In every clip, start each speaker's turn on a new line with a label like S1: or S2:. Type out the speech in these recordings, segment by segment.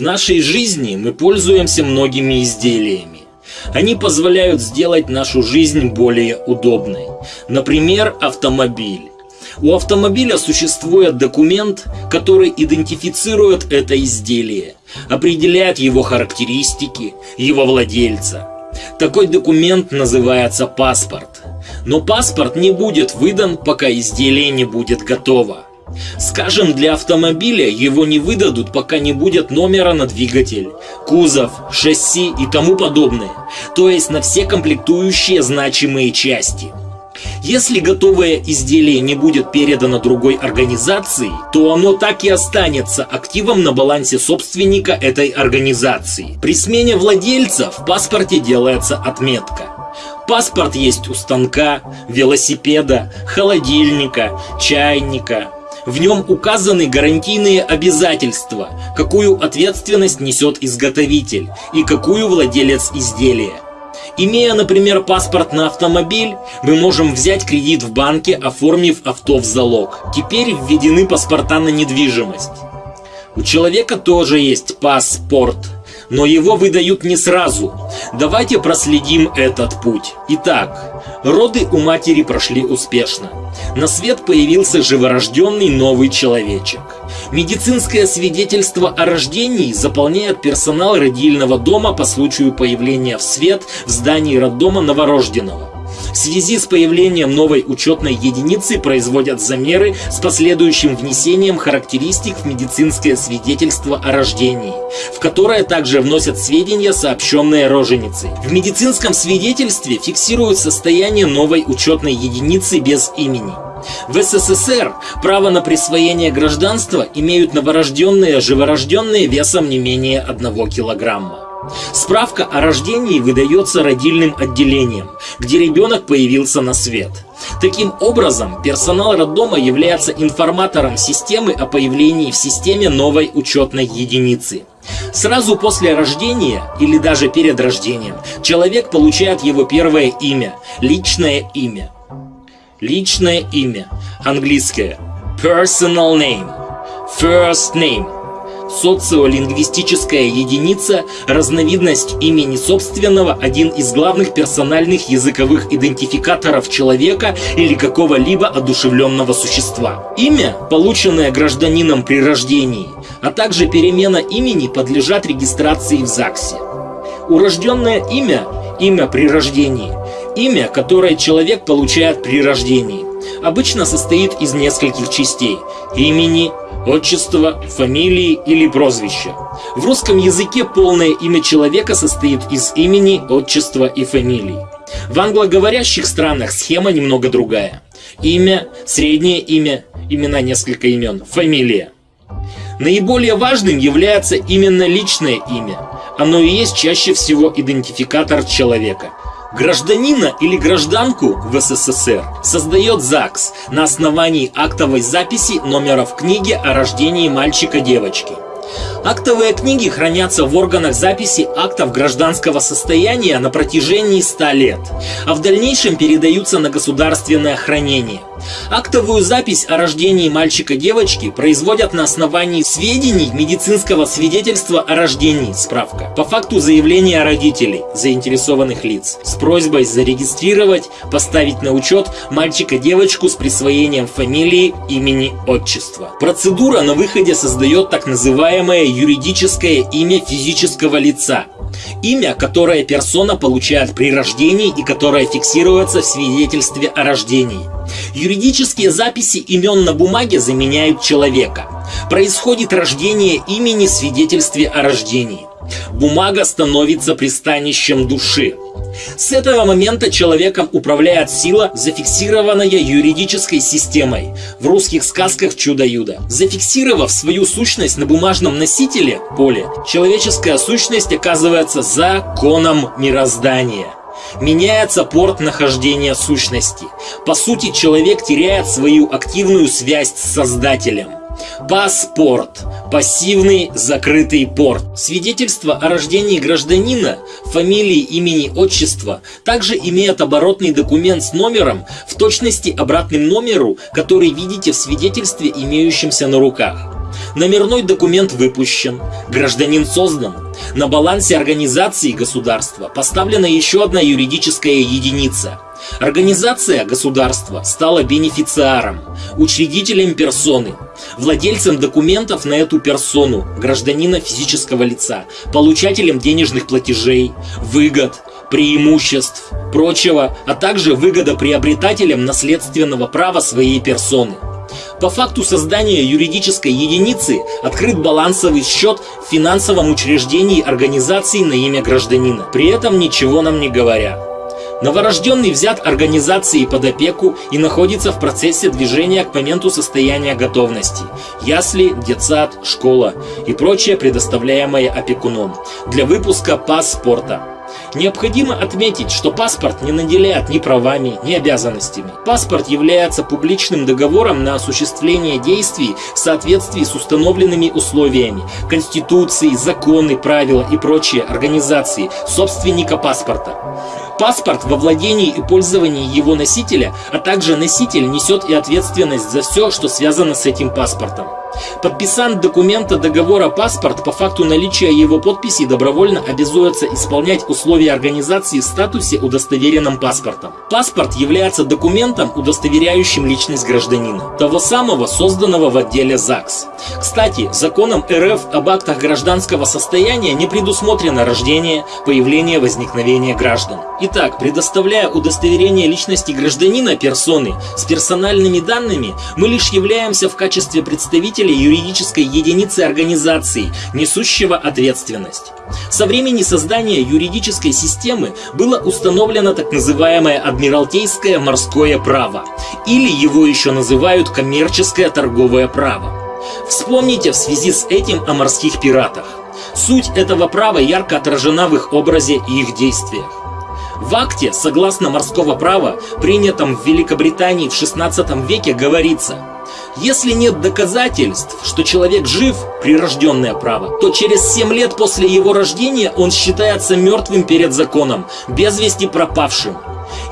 S1: В нашей жизни мы пользуемся многими изделиями. Они позволяют сделать нашу жизнь более удобной. Например, автомобиль. У автомобиля существует документ, который идентифицирует это изделие, определяет его характеристики, его владельца. Такой документ называется паспорт. Но паспорт не будет выдан, пока изделие не будет готово. Скажем, для автомобиля его не выдадут, пока не будет номера на двигатель, кузов, шасси и тому подобное, то есть на все комплектующие значимые части. Если готовое изделие не будет передано другой организации, то оно так и останется активом на балансе собственника этой организации. При смене владельца в паспорте делается отметка. Паспорт есть у станка, велосипеда, холодильника, чайника, в нем указаны гарантийные обязательства, какую ответственность несет изготовитель и какую владелец изделия. Имея, например, паспорт на автомобиль, мы можем взять кредит в банке, оформив авто в залог. Теперь введены паспорта на недвижимость. У человека тоже есть паспорт – но его выдают не сразу. Давайте проследим этот путь. Итак, роды у матери прошли успешно. На свет появился живорожденный новый человечек. Медицинское свидетельство о рождении заполняет персонал родильного дома по случаю появления в свет в здании роддома новорожденного. В связи с появлением новой учетной единицы производят замеры с последующим внесением характеристик в медицинское свидетельство о рождении, в которое также вносят сведения, сообщенные роженицей. В медицинском свидетельстве фиксируют состояние новой учетной единицы без имени. В СССР право на присвоение гражданства имеют новорожденные, живорожденные весом не менее 1 килограмма. Справка о рождении выдается родильным отделением, где ребенок появился на свет. Таким образом, персонал роддома является информатором системы о появлении в системе новой учетной единицы. Сразу после рождения или даже перед рождением человек получает его первое имя, личное имя. Личное имя, английское personal name, first name – Социолингвистическая единица – разновидность имени собственного, один из главных персональных языковых идентификаторов человека или какого-либо одушевленного существа. Имя, полученное гражданином при рождении, а также перемена имени подлежат регистрации в ЗАГСе. Урожденное имя – имя при рождении, имя, которое человек получает при рождении, обычно состоит из нескольких частей – имени, отчество, фамилии или прозвища. В русском языке полное имя человека состоит из имени, отчества и фамилии. В англоговорящих странах схема немного другая. Имя, среднее имя, имена несколько имен, фамилия. Наиболее важным является именно личное имя. Оно и есть чаще всего идентификатор человека – Гражданина или гражданку в СССР создает ЗАГС на основании актовой записи номеров книги о рождении мальчика-девочки. Актовые книги хранятся в органах записи актов гражданского состояния на протяжении 100 лет, а в дальнейшем передаются на государственное хранение. Актовую запись о рождении мальчика-девочки производят на основании сведений медицинского свидетельства о рождении, справка, по факту заявления родителей, заинтересованных лиц, с просьбой зарегистрировать, поставить на учет мальчика-девочку с присвоением фамилии, имени, отчества. Процедура на выходе создает так называемое юридическое имя физического лица, Имя, которое персона получает при рождении и которое фиксируется в свидетельстве о рождении. Юридические записи имен на бумаге заменяют человека. Происходит рождение имени в свидетельстве о рождении. Бумага становится пристанищем души. С этого момента человеком управляет сила, зафиксированная юридической системой. В русских сказках «Чудо-юдо». Зафиксировав свою сущность на бумажном носителе, поле, человеческая сущность оказывается законом мироздания. Меняется порт нахождения сущности. По сути, человек теряет свою активную связь с Создателем. Паспорт. Пассивный закрытый порт. Свидетельство о рождении гражданина, фамилии, имени, отчества также имеет оборотный документ с номером, в точности обратным номеру, который видите в свидетельстве, имеющемся на руках. Номерной документ выпущен, гражданин создан. На балансе организации государства поставлена еще одна юридическая единица. Организация государства стала бенефициаром, учредителем персоны, владельцем документов на эту персону, гражданина физического лица, получателем денежных платежей, выгод, преимуществ, прочего, а также выгодоприобретателем наследственного права своей персоны. По факту создания юридической единицы открыт балансовый счет в финансовом учреждении организации на имя гражданина, при этом ничего нам не говоря. Новорожденный взят организацией под опеку и находится в процессе движения к моменту состояния готовности. Ясли, детсад, школа и прочее предоставляемое опекуном для выпуска паспорта. Необходимо отметить, что паспорт не наделяет ни правами, ни обязанностями. Паспорт является публичным договором на осуществление действий в соответствии с установленными условиями Конституции, законы, правила и прочие организации собственника паспорта. Паспорт во владении и пользовании его носителя, а также носитель несет и ответственность за все, что связано с этим паспортом. Подписант документа договора паспорт по факту наличия его подписи добровольно обязуется исполнять условия организации в статусе удостоверенным паспортом. Паспорт является документом, удостоверяющим личность гражданина, того самого, созданного в отделе ЗАГС. Кстати, законом РФ об актах гражданского состояния не предусмотрено рождение, появление, возникновение граждан. Итак, предоставляя удостоверение личности гражданина персоны с персональными данными, мы лишь являемся в качестве представителей представителя юридической единицы организации, несущего ответственность. Со времени создания юридической системы было установлено так называемое Адмиралтейское морское право, или его еще называют коммерческое торговое право. Вспомните в связи с этим о морских пиратах. Суть этого права ярко отражена в их образе и их действиях. В акте, согласно морского права, принятом в Великобритании в XVI веке, говорится – если нет доказательств, что человек жив, прирожденное право, то через 7 лет после его рождения он считается мертвым перед законом, без вести пропавшим.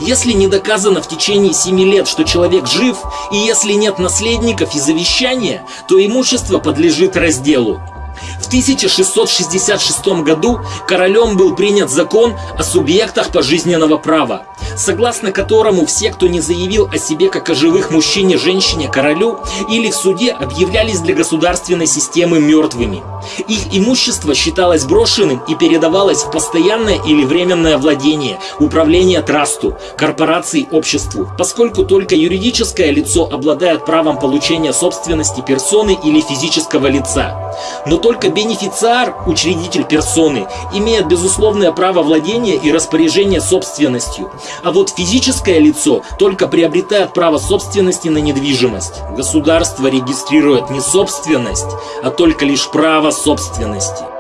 S1: Если не доказано в течение 7 лет, что человек жив, и если нет наследников и завещания, то имущество подлежит разделу. В 1666 году королем был принят закон о субъектах пожизненного права, согласно которому все, кто не заявил о себе как о живых мужчине, женщине, королю или в суде, объявлялись для государственной системы мертвыми. Их имущество считалось брошенным и передавалось в постоянное или временное владение, управление трасту, корпорации, обществу, поскольку только юридическое лицо обладает правом получения собственности персоны или физического лица. Но только бенефициар, учредитель персоны, имеет безусловное право владения и распоряжения собственностью, а вот физическое лицо только приобретает право собственности на недвижимость. Государство регистрирует не собственность, а только лишь право собственности.